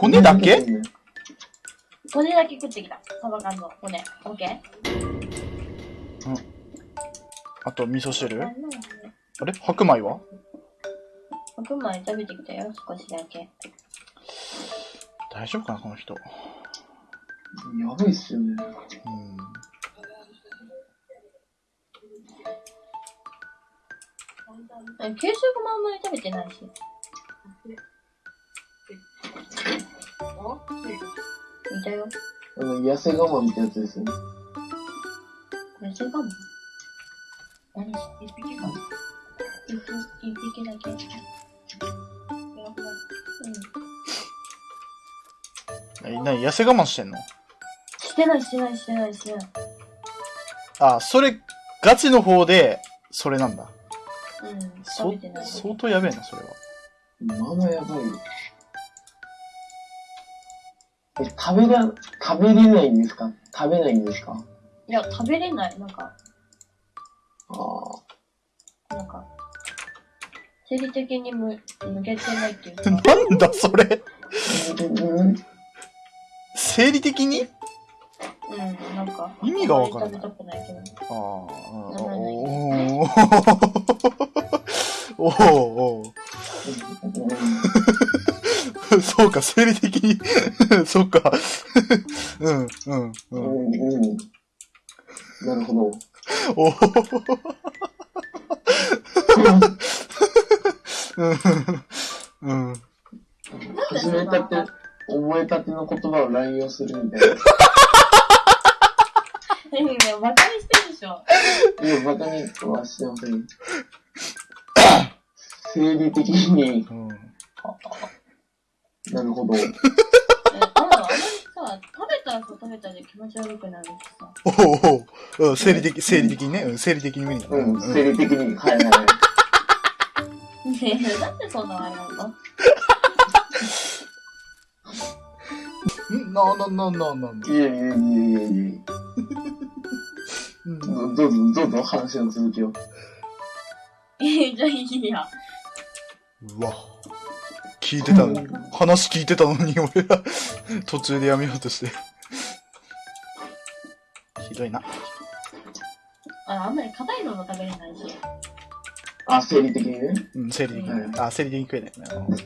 骨だけ？骨だけ食ってきた。サバ缶の骨。オッケー？あと、味噌汁？ああれ？白米は？白米食べてきたよ、少しだけ。大丈夫かな、この人。やばいっすよね。うん。え給食もあんまり食べてないし。いたよ。あの、痩せ我慢ってやつですよね。痩せ我慢？何？一匹か。一匹、一匹だけ。うん。え、なに、痩せ我慢してんの？してない、してない、してない、してない。あ、それ、ガチの方で、それなんだ。うん。そ食べてない。相当やべえな、それは。まだやばいよ。え、食べら、食べれないんですか？食べないんですか？いや、食べれない。なんか、ああ。なんか、生理的にむ抜けてないっていうか。なんだ、それ？うん生理的に？うん、なんか。意味がわからないあんまり食べたくないけど。ああ、うんおー おーおーそうか、生理的に。そっか。うん、うん、ううん。ん、うん。なるほど。おーうん、うん。始めたて、覚えたての言葉を乱用するみたいな。いや、バカにしてるでしょ。いや、バカにはしてません。生理的に、うん。なるほど。え、あんまりさ、食べたらさ、食べたで気持ち悪くなるしさ。おーおーうん生理的、生理的にね。うん、生理的に無理。うん、生理的に、はいはい。ねえ、なんでそんなあれなの？うん？な、な、な、な、な、いやいやいやいやいや。うん。どどうぞ、どうぞ、話の続きを。え、じゃあいいや。うわ。聞いてたのに、話聞いてたのに、俺ら、途中でやめようとして。ひどいな。あ、あんまり硬いのも食べれないし。あ、生理的にね。うん、生理的に。あ、生理的に食えないよね。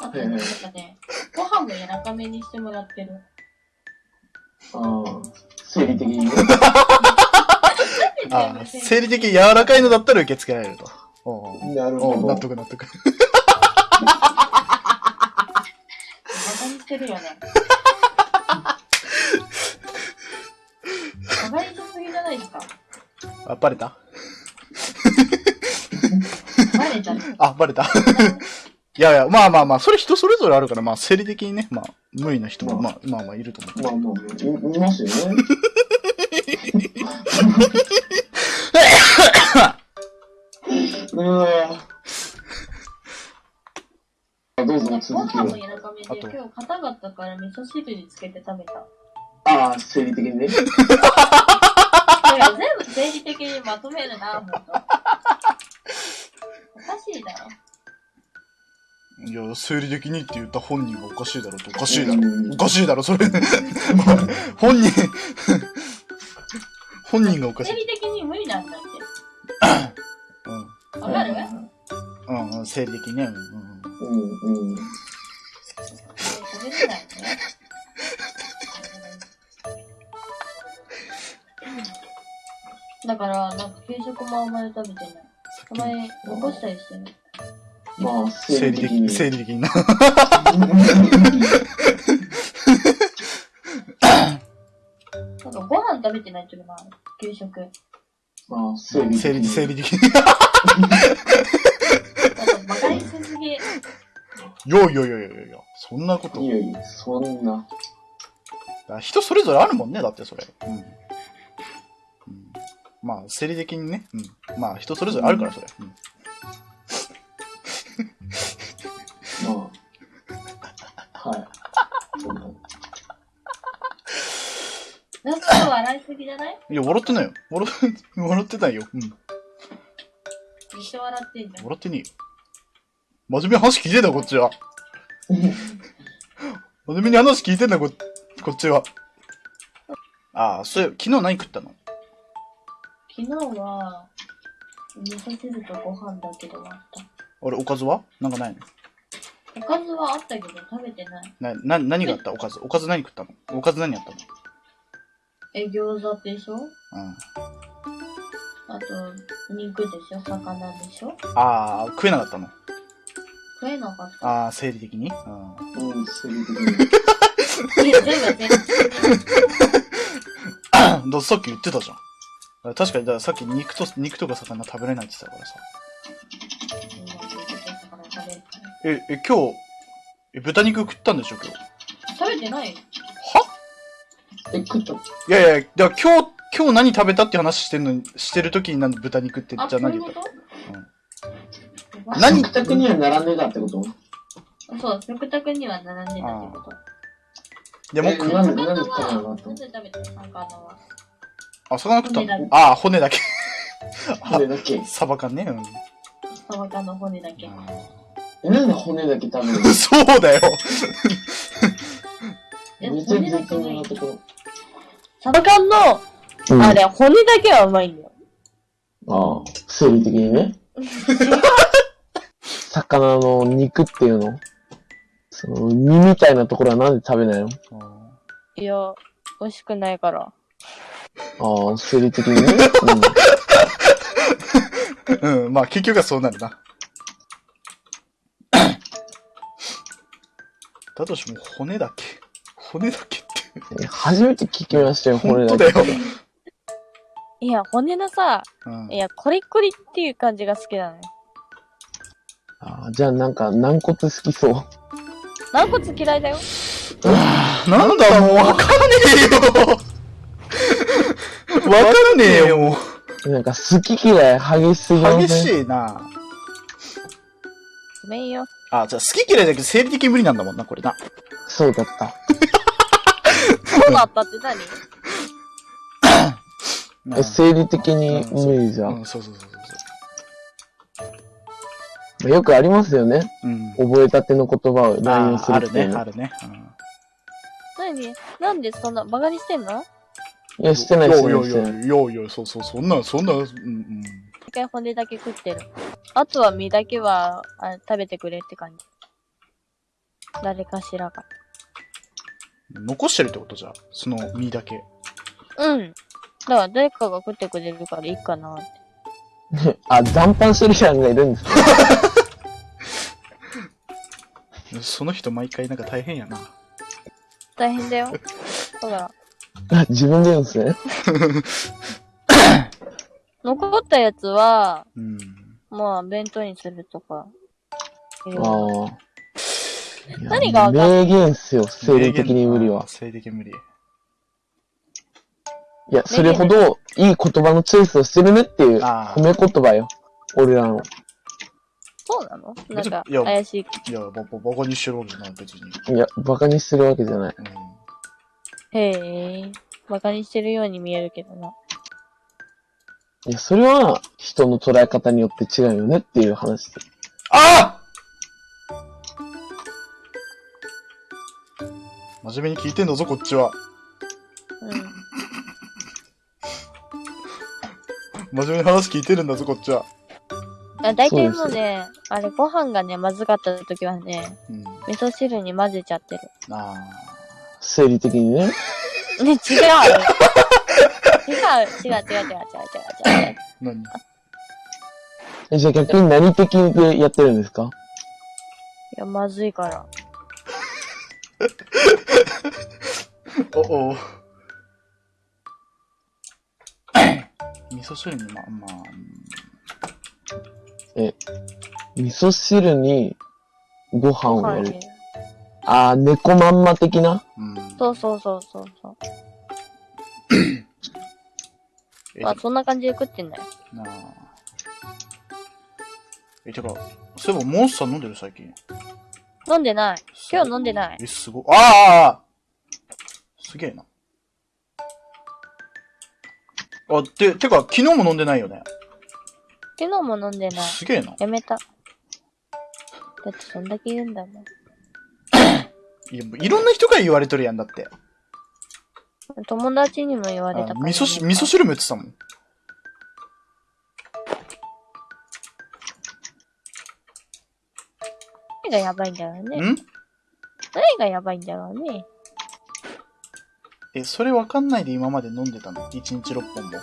あと、なんかね、ご飯も柔らかめにしてもらってる。ああ、生理的にね。あ生理的に柔らかいのだったら受け付けられると。なるほど。得納得。バカにしてるよね。バカにしすぎじゃないですか。あ、バレた？バレちゃう。あ、バレた。いやいや、まあまあまあ、それ人それぞれあるから、まあ、生理的にね、まあ、無理な人も、まあ、まあまあ、いると思う。まあまあいますよね。めで、あと今日硬かったから味噌汁につけて食べた。ああ、生理的にね。いや、全部生理的にまとめるな、ほんと。おかしいだろ。いや、生理的にって言った本人がおかしいだろと、おかしいだろ。うんおかしいだろ、それ。本人、本人がおかしい。生理的に無理なんだっうん。て。わかる？うん、うん、生理的にね。うんうんうん。だから、なんか給食もあんまり食べてない。たまに残したりしてる。まあ、生理的に、生理的に。な。なんかご飯食べてないっていうのもある。給食。まあ、生理的生理、に。生理的に。やいやいやいやいや、そんなこと。いやいや、そんな。あ人それぞれあるもんね、だってそれ。うん。うん、まあ、生理的にね。うん。まあ、人それぞれあるから、それ。うん。まあ。はい。ラスト笑いすぎじゃない？いや、笑ってないよ。笑笑ってないよ。うん。一生笑ってんじゃん。笑ってねえよ。真面目な話聞いてたよ、こっちは。真面目に話聞いてんだ、こ、こっちは。ああ、そういや、昨日何食ったの？昨日は、味噌汁とご飯だけで終わった。俺、おかずは？なんかないの？おかずはあったけど食べてない。な、な、何があった？おかず。おかず何食ったの？おかず何やったの？え、餃子でしょ？うん。あと、肉でしょ？魚でしょ？ああ、食えなかったの？食えなかった。ああ、生理的に？うん。うん、する的に。ださっき言ってたじゃん。確かに、だからさっき肉と、肉とか魚食べれないって言ってたからさ。え、え、今日、え、豚肉食ったんでしょ、今日？食べてないよ。は？え、食った？いやいや、だから今日、今日何食べたって話してんのに、してる時になんで豚肉って、じゃあ、あそういうこ何言ったと何食卓には並んでたってこと？そう、食卓には並んでたってこと。でも、えくなんでなんで魚食べたは、全然食べてない、魚は。あ、魚食った骨だけのああ、骨だけ。骨だけ。サバ缶ね。うん。サバ缶の骨だけ。え、なんで骨だけ食べる そうだよ。めっちゃ骨だ絶けない妙なところ。サバ缶の、うんあれ、骨だけはうまいんだよ。ああ、生理的にね。魚の肉っていうの？その、身みたいなところはなんで食べないの？いや、美味しくないから。ああ、生理的にね。うん、まあ結局はそうなるな。だとしても骨だけ。骨だけって。うん、初めて聞きましたよ、本骨だけ。当だよ。いや、骨のさ、うんいや、コリコリっていう感じが好きなのよ。じゃあなんか軟骨好きそう。軟骨嫌いだよ。なんだもうわかんねえよ。わかんねえよ、もう。なんか好き嫌い激しすぎ激しいな。ごめんよ。あ、じゃあ好き嫌いだけど生理的に無理なんだもんな、これな。そうだった。そうだったって何？生理的に無理じゃ。うんん、そうそうそうそうよくありますよね。そう。うん。覚えたての言葉を乱用すああるね、るっていうの。あるね。うん何？なんでそんな、バカにしてんの？いや、してない、してない、よしてない。よよよよそうそう、そんな、そんな、うん、うん。一回骨だけ食ってる。あとは身だけはあ食べてくれって感じ。誰かしらが。残してるってことじゃ、その身だけ。うん。だから誰かが食ってくれるからいいかなって。あ、残飯してる人がいるんですか？その人毎回なんか大変やな。大変だよ。だから、あ、自分で言うんですね？残ったやつは、うん。まあ、弁当にするとか。ああ。何が名言っすよ、生理的に無理は。生理的に無理。いや、それほどいい言葉のチョイスをしてるねっていうあ褒め言葉よ。俺らの。そうなの？なんかいや、怪しい。いや、ば、ば、バカにしてるわけじゃない、別に。いや、馬鹿にしてるわけじゃない。うん。へえ。バカにしてるように見えるけどな。いや、それは人の捉え方によって違うよねっていう話です。あ真面目に聞いてんだぞ、こっちは。真面目に話聞いてるんだぞ、こっちは。あ大体もうね、あれ、ご飯がね、まずかった時はね、うん、味噌汁に混ぜちゃってる。ああ。生理的にね。ね、違う 違う違う違う違う違う違う違う。何？え、じゃあ逆に何的でやってるんですか？いや、まずいから。お お。味噌汁にま、まあ、味噌汁にご飯をやる。はいあー、猫まんま的な？うん。うん。そうそうそうそうそう。え、まあ、そんな感じで食ってんだよ。なあ。え、てか、そういえばモンスター飲んでる最近。飲んでない。今日飲んでない。え、すごああすげえな。あ、て、てか、昨日も飲んでないよね。昨日も飲んでない。すげえな。やめた。だってそんだけ言うんだもん。いや、もういろんな人から言われとるやんだって。友達にも言われあたから。味噌し、味噌汁も言ってたもん。何がやばいんだろうね。ん？何がやばいんだろうね。え、それわかんないで今まで飲んでたの ?1 日6本も。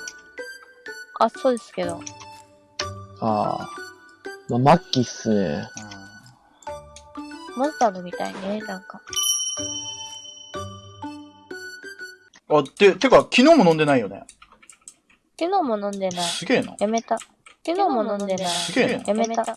あ、そうですけど。ああ。まあ、末期っすね。あモンスターのみたいね、なんか。ーあ、て、てか、昨日も飲んでないよね？昨日も飲んでない。すげえな。やめた。昨日も飲んでない。すげえな。やめた。